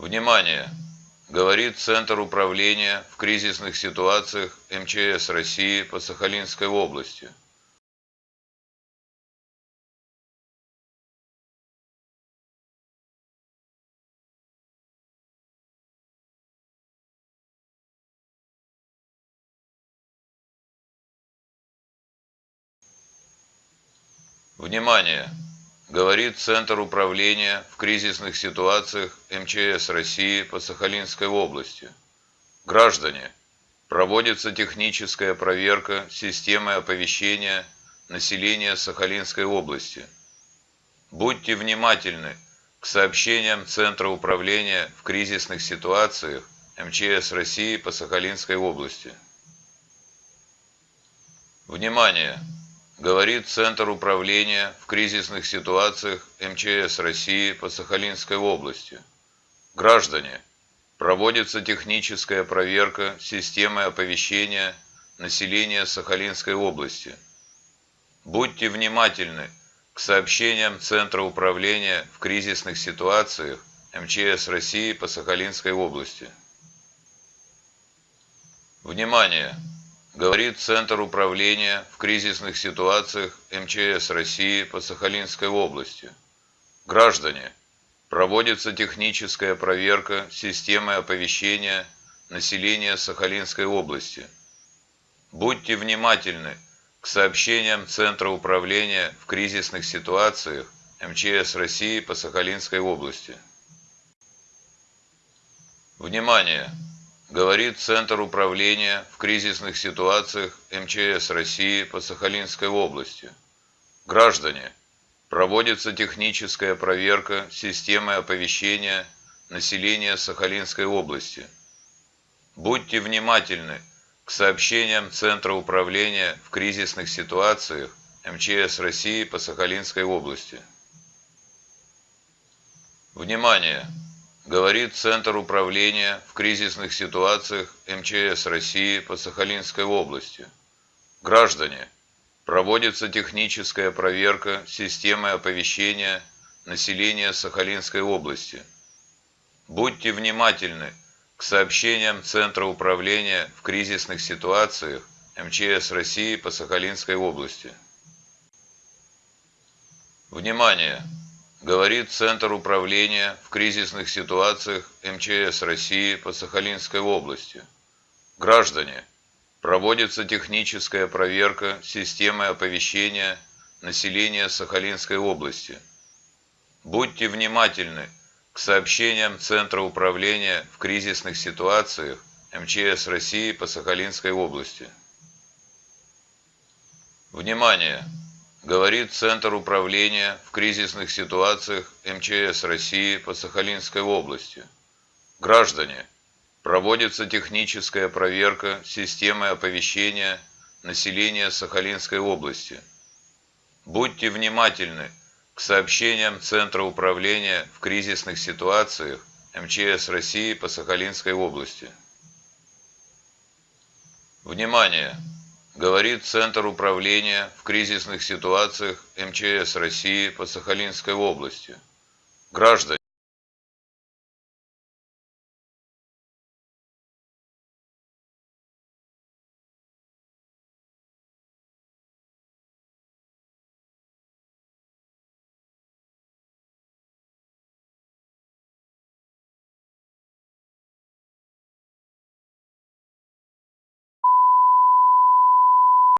Внимание! Говорит Центр управления в кризисных ситуациях МЧС России по Сахалинской области. Внимание! Говорит Центр управления в кризисных ситуациях МЧС России по Сахалинской области. Граждане, проводится техническая проверка системы оповещения населения Сахалинской области. Будьте внимательны к сообщениям Центра управления в кризисных ситуациях МЧС России по Сахалинской области. Внимание! Говорит Центр управления в кризисных ситуациях МЧС России по Сахалинской области. Граждане, проводится техническая проверка системы оповещения населения Сахалинской области. Будьте внимательны к сообщениям Центра управления в кризисных ситуациях МЧС России по Сахалинской области. Внимание! Говорит Центр управления в кризисных ситуациях МЧС России по Сахалинской области. Граждане, проводится техническая проверка системы оповещения населения Сахалинской области. Будьте внимательны к сообщениям Центра управления в кризисных ситуациях МЧС России по Сахалинской области. Внимание! Говорит Центр управления в кризисных ситуациях МЧС России по Сахалинской области. Граждане, проводится техническая проверка системы оповещения населения Сахалинской области. Будьте внимательны к сообщениям Центра управления в кризисных ситуациях МЧС России по Сахалинской области. Внимание! Говорит Центр управления в кризисных ситуациях МЧС России по Сахалинской области. Граждане, проводится техническая проверка системы оповещения населения Сахалинской области. Будьте внимательны к сообщениям Центра управления в кризисных ситуациях МЧС России по Сахалинской области. Внимание! Говорит Центр управления в кризисных ситуациях МЧС России по Сахалинской области. Граждане, проводится техническая проверка системы оповещения населения Сахалинской области. Будьте внимательны к сообщениям Центра управления в кризисных ситуациях МЧС России по Сахалинской области. Внимание! Говорит Центр управления в кризисных ситуациях МЧС России по Сахалинской области. Граждане, проводится техническая проверка системы оповещения населения Сахалинской области. Будьте внимательны к сообщениям Центра управления в кризисных ситуациях МЧС России по Сахалинской области. Внимание! Говорит Центр управления в кризисных ситуациях МЧС России по Сахалинской области. Граждане,